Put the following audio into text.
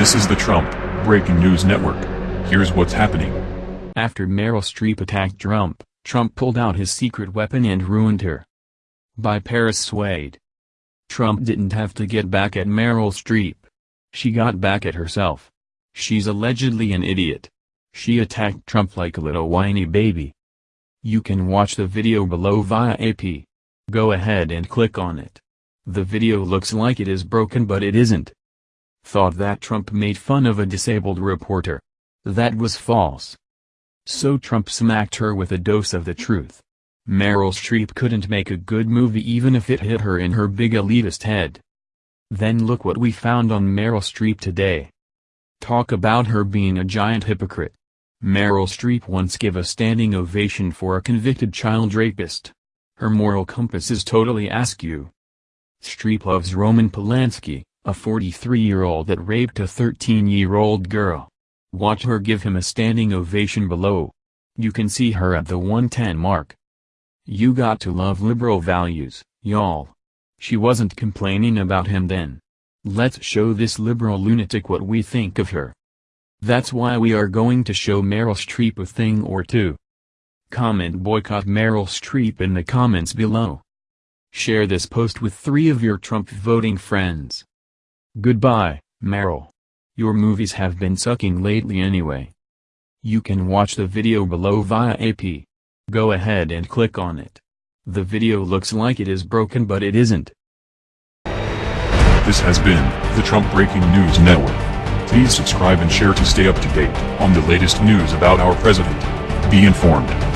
This is the Trump Breaking News Network. Here's what's happening. After Meryl Streep attacked Trump, Trump pulled out his secret weapon and ruined her. By Paris Swade. Trump didn't have to get back at Meryl Streep. She got back at herself. She's allegedly an idiot. She attacked Trump like a little whiny baby. You can watch the video below via AP. Go ahead and click on it. The video looks like it is broken but it isn't. Thought that Trump made fun of a disabled reporter. That was false. So Trump smacked her with a dose of the truth. Meryl Streep couldn't make a good movie even if it hit her in her big elitist head. Then look what we found on Meryl Streep today. Talk about her being a giant hypocrite. Meryl Streep once gave a standing ovation for a convicted child rapist. Her moral compass is totally askew. Streep loves Roman Polanski, a 43-year-old that raped a 13-year-old girl. Watch her give him a standing ovation below. You can see her at the 110 mark. You got to love liberal values, y'all. She wasn't complaining about him then. Let's show this liberal lunatic what we think of her. That's why we are going to show Meryl Streep a thing or two. Comment boycott Meryl Streep in the comments below. Share this post with three of your Trump voting friends. Goodbye, Meryl. Your movies have been sucking lately anyway. You can watch the video below via AP. Go ahead and click on it. The video looks like it is broken but it isn't. This has been the Trump Breaking News Network. Please subscribe and share to stay up to date on the latest news about our president. Be informed.